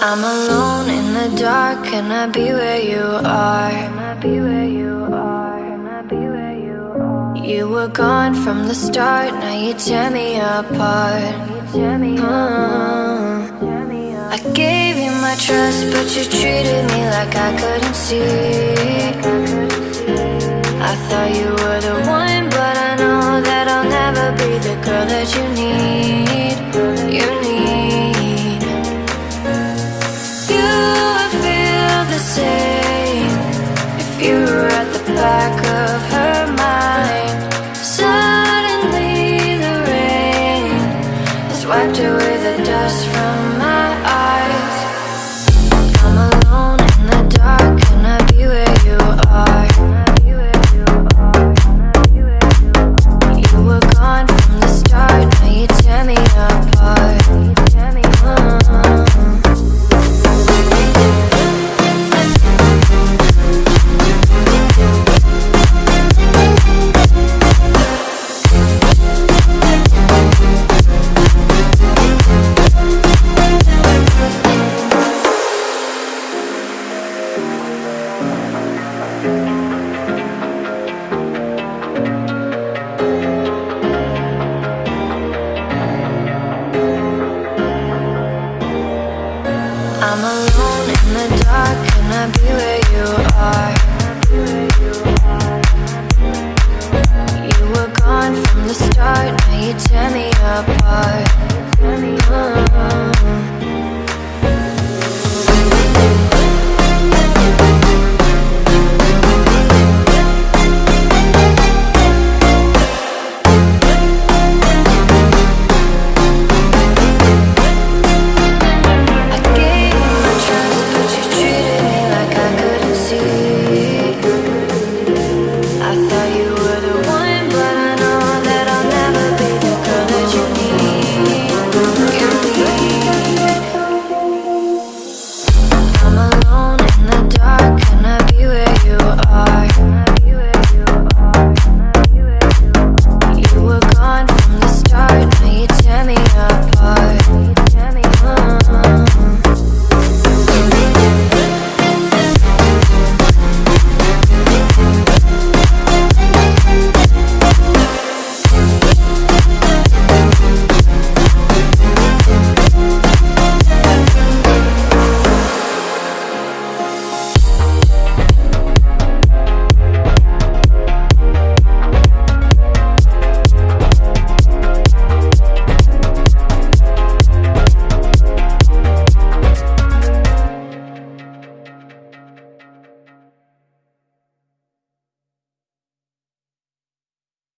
I'm alone in the dark, can I be where you are? Can I be where you are? Can I be where you are? You were gone from the start, now you tear me apart. Uh, I gave you my trust, but you treated me like I couldn't see. I thought you were the one, but I know that I'll never be the girl that you need. You were at the back of her mind. Suddenly, the rain has wiped away the dust from from the start. Now you tear me apart. Uh-huh.